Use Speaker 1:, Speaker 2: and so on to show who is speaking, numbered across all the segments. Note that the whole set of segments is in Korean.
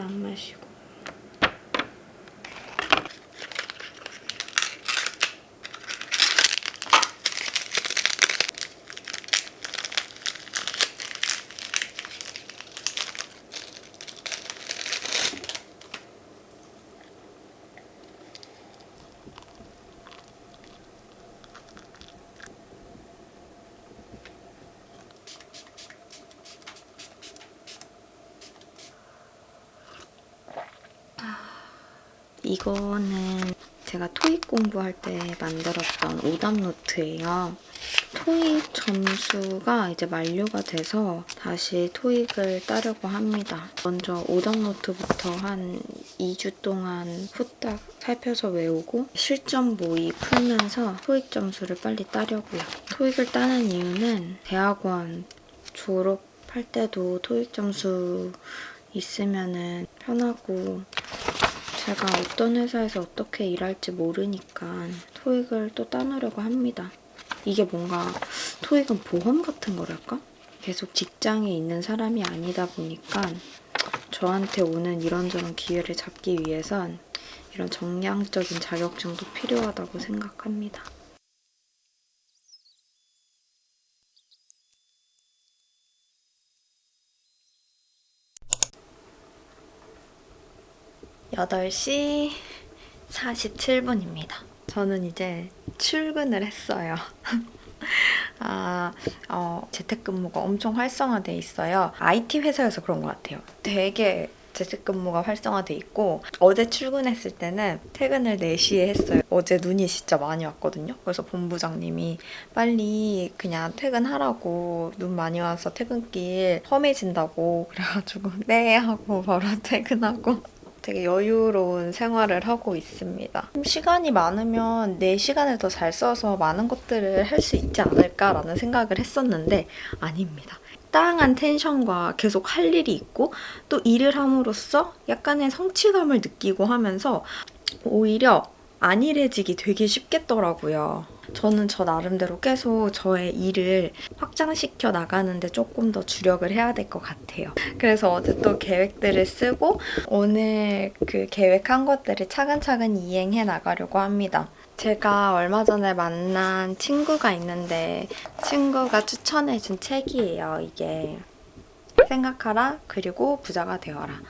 Speaker 1: 안 마시고 이거는 제가 토익 공부할 때 만들었던 오답 노트예요. 토익 점수가 이제 만료가 돼서 다시 토익을 따려고 합니다. 먼저 오답 노트부터 한 2주 동안 후딱 살펴서 외우고 실전 모의 풀면서 토익 점수를 빨리 따려고요. 토익을 따는 이유는 대학원 졸업할 때도 토익 점수 있으면 편하고 제가 어떤 회사에서 어떻게 일할지 모르니까 토익을 또 따놓으려고 합니다. 이게 뭔가 토익은 보험 같은 거랄까? 계속 직장에 있는 사람이 아니다 보니까 저한테 오는 이런저런 기회를 잡기 위해선 이런 정량적인 자격증도 필요하다고 생각합니다. 여덟 시 47분입니다. 저는 이제 출근을 했어요. 아, 어, 재택근무가 엄청 활성화돼 있어요. IT 회사여서 그런 것 같아요. 되게 재택근무가 활성화돼 있고 어제 출근했을 때는 퇴근을 4시에 했어요. 어제 눈이 진짜 많이 왔거든요. 그래서 본부장님이 빨리 그냥 퇴근하라고 눈 많이 와서 퇴근길 험해진다고 그래가지고 네 하고 바로 퇴근하고 되게 여유로운 생활을 하고 있습니다. 시간이 많으면 내 시간을 더 잘 써서 많은 것들을 할 수 있지 않을까라는 생각을 했었는데 아닙니다. 다양한 텐션과 계속 할 일이 있고 또 일을 함으로써 약간의 성취감을 느끼고 하면서 오히려 안일해지기 되게 쉽겠더라고요. 저는 저 나름대로 계속 저의 일을 확장시켜 나가는데 조금 더 주력을 해야 될 것 같아요. 그래서 어제 또 계획들을 쓰고 오늘 그 계획한 것들을 차근차근 이행해 나가려고 합니다. 제가 얼마 전에 만난 친구가 있는데 친구가 추천해준 책이에요, 이게. 생각하라, 그리고 부자가 되어라.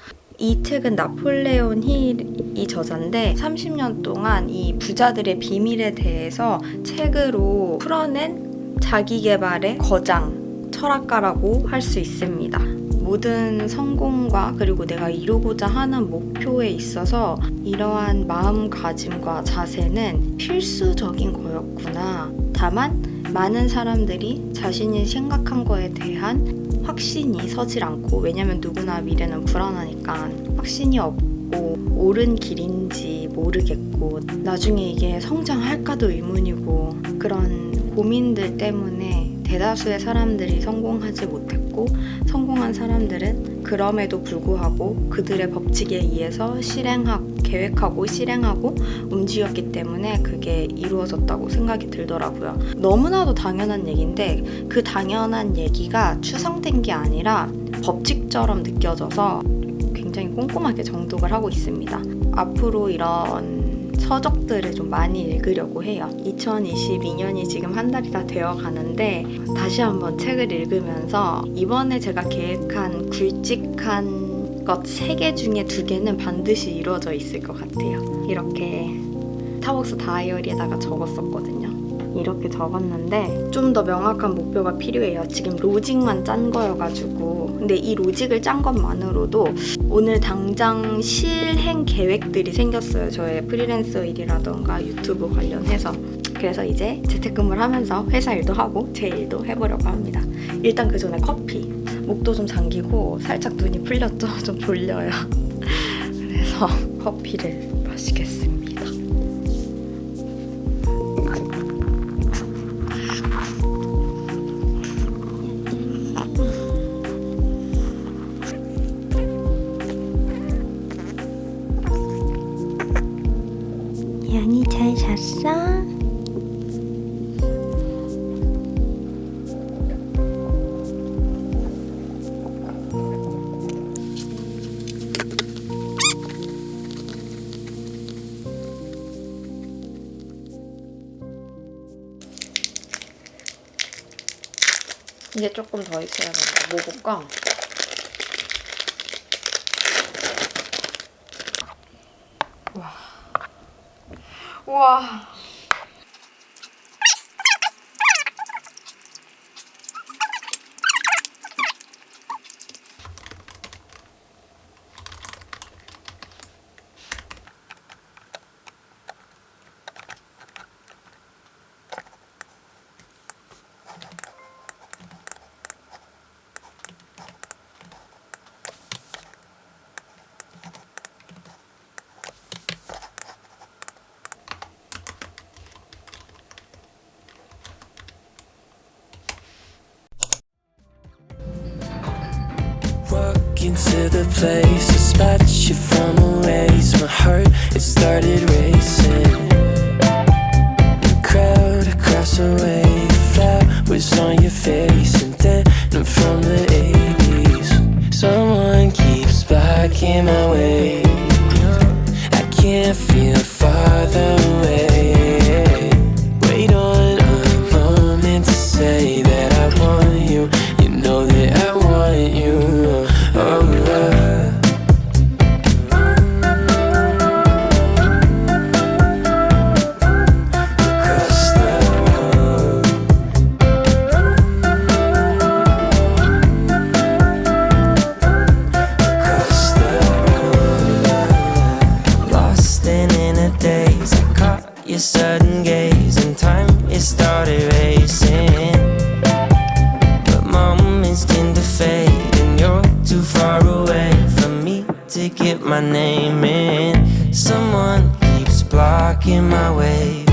Speaker 1: 이 책은 나폴레온 힐이 저자인데 30년 동안 이 부자들의 비밀에 대해서 책으로 풀어낸 자기개발의 거장, 철학가라고 할 수 있습니다. 모든 성공과 그리고 내가 이루고자 하는 목표에 있어서 이러한 마음가짐과 자세는 필수적인 거였구나. 다만 많은 사람들이 자신이 생각한 거에 대한 확신이 서질 않고 왜냐면 누구나 미래는 불안하니까 확신이 없고 옳은 길인지 모르겠고 나중에 이게 성장할까도 의문이고 그런 고민들 때문에 대다수의 사람들이 성공하지 못했고 성공한 사람들은 그럼에도 불구하고 그들의 법칙에 의해서 실행하고 계획하고 실행하고 움직였기 때문에 그게 이루어졌다고 생각이 들더라고요. 너무나도 당연한 얘기인데 그 당연한 얘기가 추상된 게 아니라 법칙처럼 느껴져서 굉장히 꼼꼼하게 정독을 하고 있습니다. 앞으로 이런 서적들을 좀 많이 읽으려고 해요. 2022년이 지금 한 달이 다 되어 가는데 다시 한번 책을 읽으면서 이번에 제가 계획한 굵직한 것 3개 중에 2개는 반드시 이루어져 있을 것 같아요. 이렇게 타벅스 다이어리에다가 적었었거든요. 이렇게 적었는데 좀 더 명확한 목표가 필요해요. 지금 로직만 짠 거여가지고 근데 이 로직을 짠 것만으로도 오늘 당장 실행 계획들이 생겼어요. 저의 프리랜서 일이라던가 유튜브 관련해서 그래서 이제 재택근무를 하면서 회사 일도 하고 제 일도 해보려고 합니다. 일단 그 전에 커피 목도 좀 잠기고 살짝 눈이 풀렸죠? 좀 졸려요. 그래서 커피를 마시겠습니다.
Speaker 2: 양이 잘 잤어?
Speaker 1: 이게 조금 더 있어야 되는데 뭐 볼까? 와. 우와.
Speaker 2: Into the place, I spot you from a ways. My heart, it started racing. The crowd across the way, flowers on your face, and then I'm from the 80s. Someone keeps blocking my way. I can't feel farther away. Blocking my way.